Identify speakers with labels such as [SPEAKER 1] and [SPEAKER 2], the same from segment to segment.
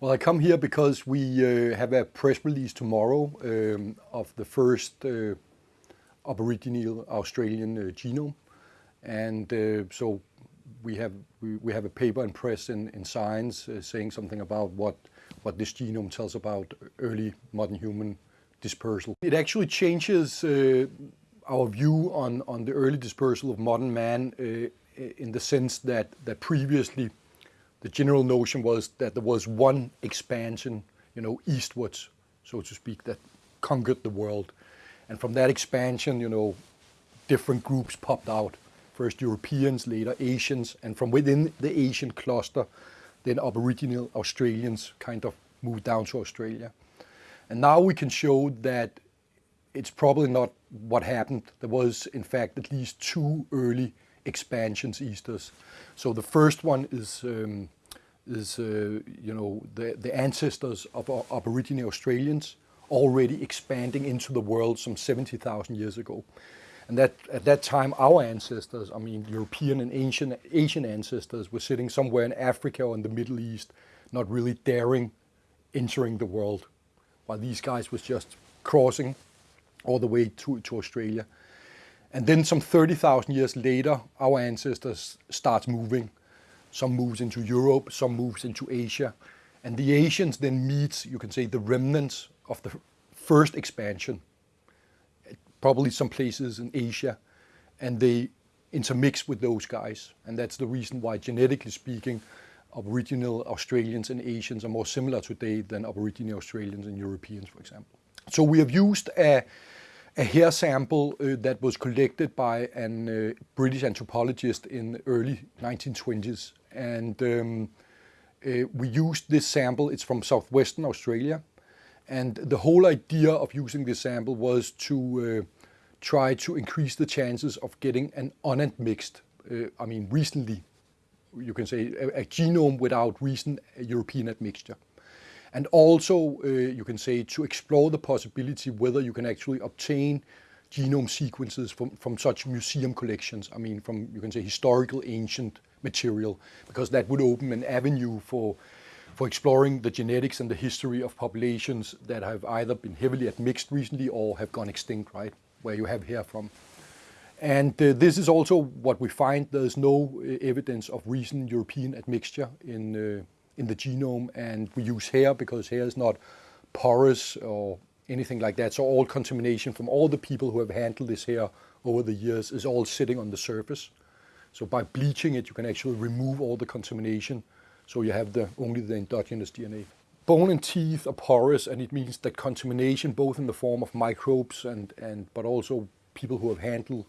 [SPEAKER 1] Well, I come here because we uh, have a press release tomorrow um, of the first uh, Aboriginal Australian uh, genome. And uh, so we have, we, we, have a paper in press in, in Science uh, saying something about what, what this genome tells about early modern human dispersal. It actually changes uh, our view on, on the early dispersal of modern man in the sense that, that previously the general notion was that there was one expansion, you know, eastwards, so to speak, that conquered the world. And from that expansion, you know, different groups popped out. First Europeans, later Asians, and from within the Asian cluster, then Aboriginal Australians kind of moved down to Australia. And now we can show that it's probably not what happened. There was, in fact, at least two early expansions easters. So the first one is, um, is uh, you know, the, the ancestors of Aboriginal Australians already expanding into the world some 70,000 years ago. And that at that time, our ancestors, I mean, European and Asian, Asian ancestors were sitting somewhere in Africa or in the Middle East, not really daring entering the world, while these guys was just crossing all the way to, to Australia. And then some 30,000 years later, our ancestors starts moving. Some moves into Europe, some moves into Asia. And the Asians then meets, you can say, the remnants of the first expansion, probably some places in Asia, and they intermix with those guys. And that's the reason why, genetically speaking, Aboriginal Australians and Asians are more similar today than Aboriginal Australians and Europeans, for example. So we have used a a hair sample uh, that was collected by an uh, British anthropologist in the early 1920s. And um, uh, we used this sample, it's from southwestern Australia. And the whole idea of using this sample was to uh, try to increase the chances of getting an unadmixed, uh, I mean recently, you can say a, a genome without recent European admixture and also uh, you can say to explore the possibility whether you can actually obtain genome sequences from, from such museum collections, I mean from you can say historical ancient material, because that would open an avenue for, for exploring the genetics and the history of populations that have either been heavily admixed recently or have gone extinct, right, where you have hair from. And uh, this is also what we find, there's no uh, evidence of recent European admixture in uh, in the genome and we use hair because hair is not porous or anything like that. So all contamination from all the people who have handled this hair over the years is all sitting on the surface. So by bleaching it, you can actually remove all the contamination. So you have the only the endogenous DNA. Bone and teeth are porous and it means that contamination, both in the form of microbes and, and but also people who have handled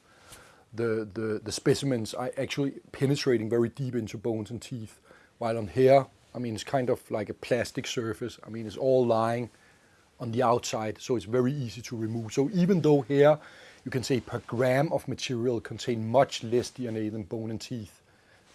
[SPEAKER 1] the, the, the specimens are actually penetrating very deep into bones and teeth. While on hair, I mean, it's kind of like a plastic surface. I mean, it's all lying on the outside, so it's very easy to remove. So even though here, you can say per gram of material contain much less DNA than bone and teeth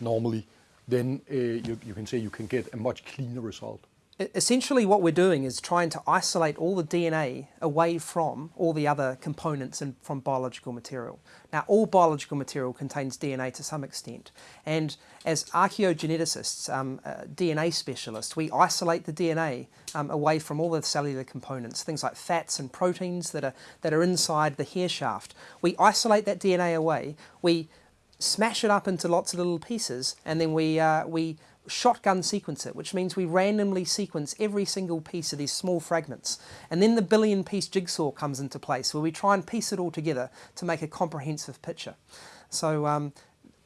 [SPEAKER 1] normally, then uh, you, you can say you can get a much cleaner result
[SPEAKER 2] essentially what we're doing is trying to isolate all the DNA away from all the other components and from biological material. Now all biological material contains DNA to some extent and as archaeogeneticists, um, uh, DNA specialists, we isolate the DNA um, away from all the cellular components, things like fats and proteins that are, that are inside the hair shaft. We isolate that DNA away, we smash it up into lots of little pieces and then we, uh, we shotgun sequence it, which means we randomly sequence every single piece of these small fragments. And then the billion piece jigsaw comes into place where we try and piece it all together to make a comprehensive picture. So um,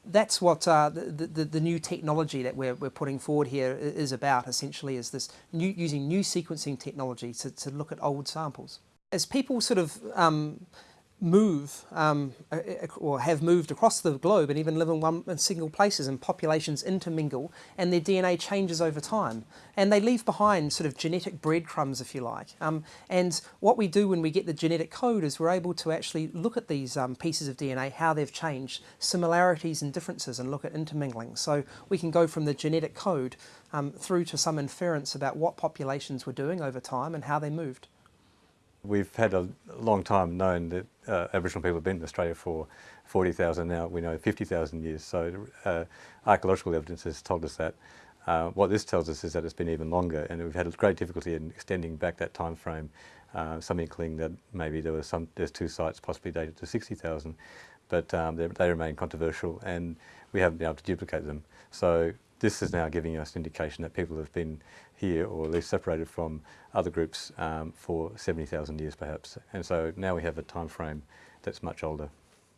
[SPEAKER 2] that's what uh, the, the, the, new technology that we're, we're putting forward here is about essentially is this new, using new sequencing technology to, to look at old samples. As people sort of um, move um, or have moved across the globe and even live in one in single places and populations intermingle and their DNA changes over time. And they leave behind sort of genetic breadcrumbs if you like. Um, and what we do when we get the genetic code is we're able to actually look at these um, pieces of DNA how they've changed similarities and differences and look at intermingling. So we can go from the genetic code um, through to some inference about what populations were doing over time and how they moved.
[SPEAKER 3] We've had a long time known that uh, Aboriginal people have been in Australia for 40,000 now, we know 50,000 years, so uh, archaeological evidence has told us that. Uh, what this tells us is that it's been even longer, and we've had great difficulty in extending back that time frame. Uh, some inkling that maybe there was some there's two sites possibly dated to 60,000, but um, they, they, remain controversial, and we haven't been able to duplicate them. So this is now giving us indication that people have been here, or at least separated from other groups um, for 70,000 years perhaps. And so now we have a time frame that's much older.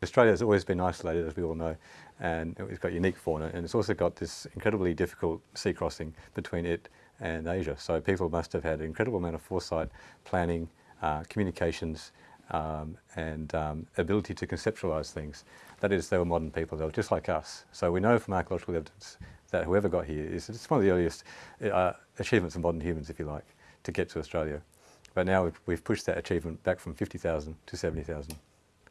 [SPEAKER 3] Australia has always been isolated, as we all know, and it's got unique fauna, and it's also got this incredibly difficult sea crossing between it and Asia. So people must have had an incredible amount of foresight, planning, uh, communications, um, and um, ability to conceptualise things. That is, they were modern people, they were just like us. So we know from archaeological evidence that whoever got here is it's one of the earliest uh, achievements of modern humans, if you like, to get to Australia. But now we've, we've pushed that achievement back from 50,000 to 70,000.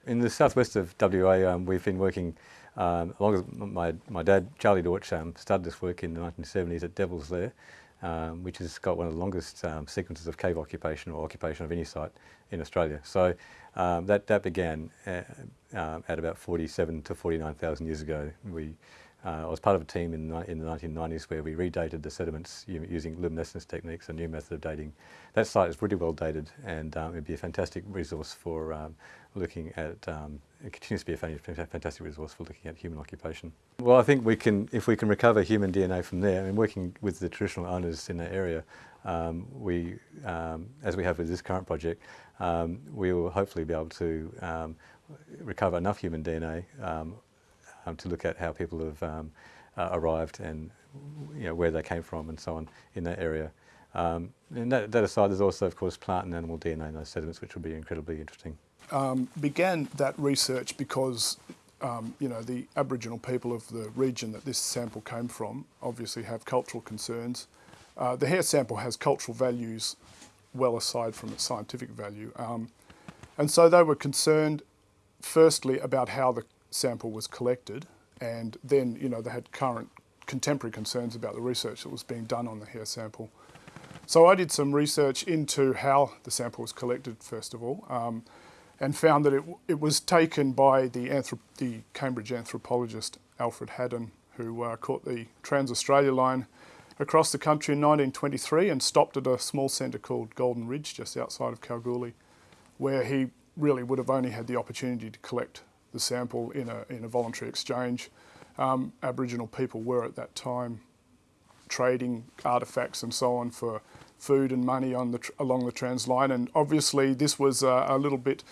[SPEAKER 3] In the southwest of WA, um, we've been working, um, along with my, my dad, Charlie Dortch, um, started this work in the 1970s at Devil's Lair, um, which has got one of the longest um, sequences of cave occupation or occupation of any site in Australia. So um, that, that began at, uh, at about 47 to 49,000 years ago. We uh, I was part of a team in, in the 1990s where we redated the sediments using luminescence techniques, a new method of dating. That site is pretty well dated and um, it would be a fantastic resource for um, looking at, um, it continues to be a fantastic resource for looking at human occupation. Well, I think we can, if we can recover human DNA from there, I mean, working with the traditional owners in that area, um, we, um, as we have with this current project, um, we will hopefully be able to recover enough human DNA um, to look at how people have um, uh, arrived and you know, where they came from and so on in that area. Um, and that, that, aside, there's also, of course, plant and animal DNA in those sediments, which will be incredibly interesting.
[SPEAKER 4] Um, began that research because um, you know, the Aboriginal people of the region that this sample came from obviously have cultural concerns. Uh, the hair sample has cultural values well aside from its scientific value. Um, and so they were concerned firstly about how the sample was collected and then you know they had current contemporary concerns about the research that was being done on the hair sample. So I did some research into how the sample was collected first of all um, and found that it, it was taken by the, the Cambridge anthropologist Alfred Haddon who uh, caught the Trans-Australia line across the country in 1923 and stopped at a small centre called Golden Ridge just outside of Kalgoorlie where he really would have only had the opportunity to collect the sample in a, in a voluntary exchange. Um, Aboriginal people were at that time trading artefacts and so on for food and money on the along the trans line and obviously this was uh, a little bit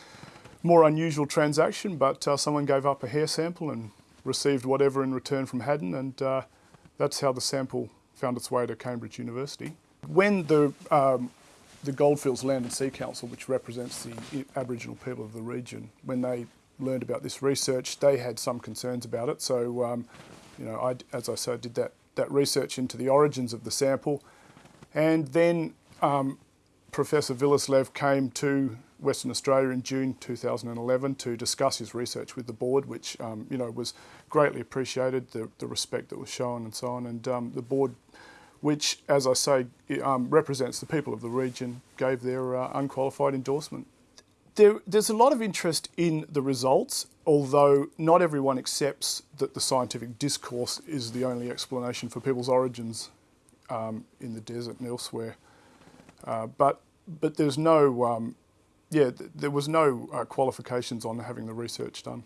[SPEAKER 4] more unusual transaction but uh, someone gave up a hair sample and received whatever in return from Haddon and uh, that's how the sample found its way to Cambridge University. When the um, the Goldfields Land and Sea Council, which represents the Aboriginal people of the region, when they learned about this research, they had some concerns about it. So, um, you know, I, as I said, did that, that research into the origins of the sample. And then um, Professor Willerslev came to Western Australia in June 2011 to discuss his research with the board, which, um, you know, was greatly appreciated, the, the respect that was shown and so on. And um, the board, which, as I say, um, represents the people of the region, gave their uh, unqualified endorsement there, there's a lot of interest in the results, although not everyone accepts that the scientific discourse is the only explanation for people's origins um, in the desert and elsewhere. Uh, but, but there's no, um, yeah, th there was no uh, qualifications on having the research done.